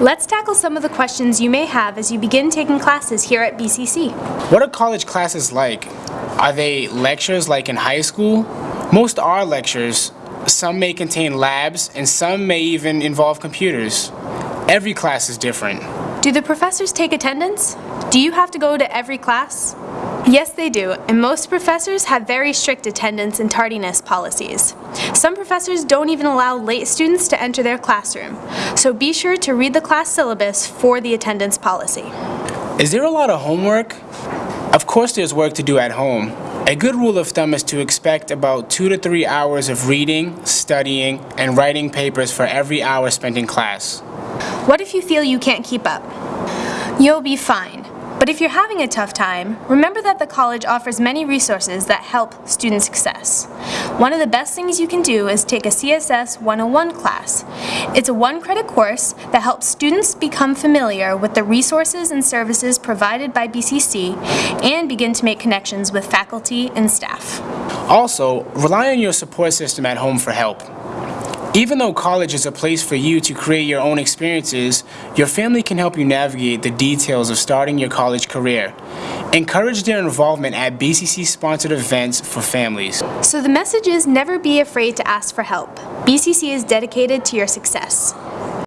Let's tackle some of the questions you may have as you begin taking classes here at BCC. What are college classes like? Are they lectures like in high school? Most are lectures. Some may contain labs and some may even involve computers. Every class is different. Do the professors take attendance? Do you have to go to every class? Yes, they do, and most professors have very strict attendance and tardiness policies. Some professors don't even allow late students to enter their classroom, so be sure to read the class syllabus for the attendance policy. Is there a lot of homework? Of course there's work to do at home. A good rule of thumb is to expect about two to three hours of reading, studying, and writing papers for every hour spent in class. What if you feel you can't keep up? You'll be fine. But if you're having a tough time, remember that the college offers many resources that help student success. One of the best things you can do is take a CSS 101 class. It's a one-credit course that helps students become familiar with the resources and services provided by BCC and begin to make connections with faculty and staff. Also, rely on your support system at home for help. Even though college is a place for you to create your own experiences, your family can help you navigate the details of starting your college career. Encourage their involvement at BCC-sponsored events for families. So the message is never be afraid to ask for help. BCC is dedicated to your success.